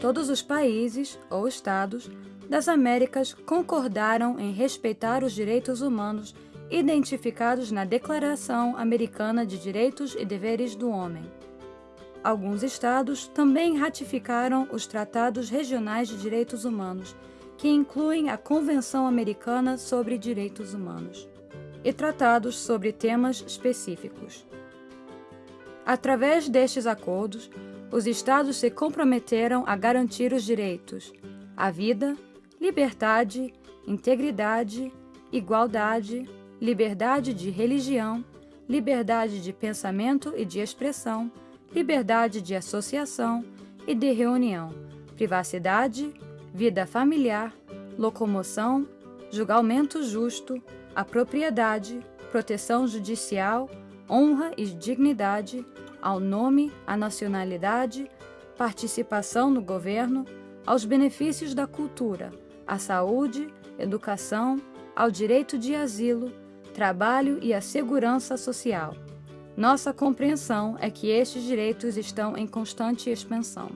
todos os países ou estados das Américas concordaram em respeitar os direitos humanos identificados na Declaração Americana de Direitos e Deveres do Homem. Alguns estados também ratificaram os Tratados Regionais de Direitos Humanos, que incluem a Convenção Americana sobre Direitos Humanos, e tratados sobre temas específicos. Através destes acordos, os estados se comprometeram a garantir os direitos à vida, liberdade, integridade, igualdade, liberdade de religião, liberdade de pensamento e de expressão, liberdade de associação e de reunião, privacidade, vida familiar, locomoção, julgamento justo, a propriedade, proteção judicial, honra e dignidade, ao nome, à nacionalidade, participação no governo, aos benefícios da cultura, à saúde, educação, ao direito de asilo, trabalho e à segurança social. Nossa compreensão é que estes direitos estão em constante expansão.